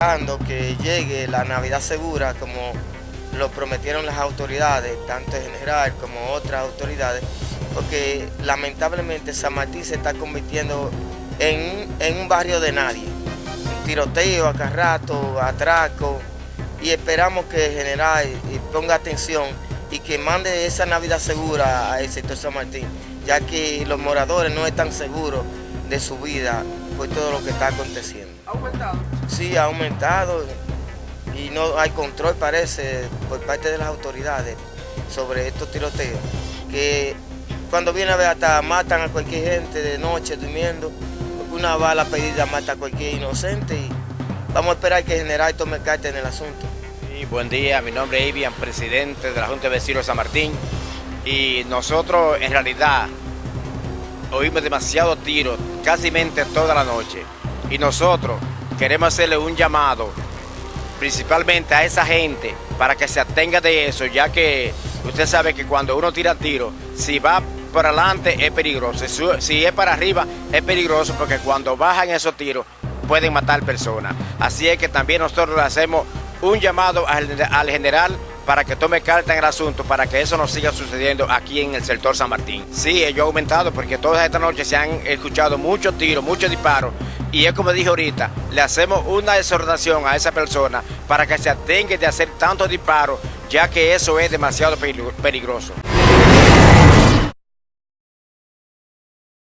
esperando que llegue la Navidad segura como lo prometieron las autoridades, tanto el general como otras autoridades, porque lamentablemente San Martín se está convirtiendo en, en un barrio de nadie. Un tiroteo acá rato, atraco, y esperamos que el general ponga atención y que mande esa Navidad segura al sector San Martín, ya que los moradores no están seguros de su vida por todo lo que está aconteciendo. ¿Ha aumentado? Sí, ha aumentado y no hay control, parece, por parte de las autoridades sobre estos tiroteos, que cuando viene a ver hasta matan a cualquier gente de noche durmiendo, una bala pedida mata a cualquier inocente y vamos a esperar que el general tome carta en el asunto. Buen día, mi nombre es Ivian, presidente de la Junta de Vecinos de San Martín y nosotros en realidad oímos demasiados tiros, casi toda la noche y nosotros queremos hacerle un llamado principalmente a esa gente para que se atenga de eso, ya que usted sabe que cuando uno tira tiro, si va por adelante es peligroso, si es para arriba es peligroso porque cuando bajan esos tiros pueden matar personas. Así es que también nosotros le hacemos un llamado al, general para que tome carta en el asunto, para que eso no siga sucediendo aquí en el sector San Martín. Sí, ello ha aumentado porque todas esta noche se han escuchado muchos tiros, muchos disparos y es como dije ahorita, le hacemos una exhortación a esa persona para que se atenga de hacer tantos disparos, ya que eso es demasiado peligroso.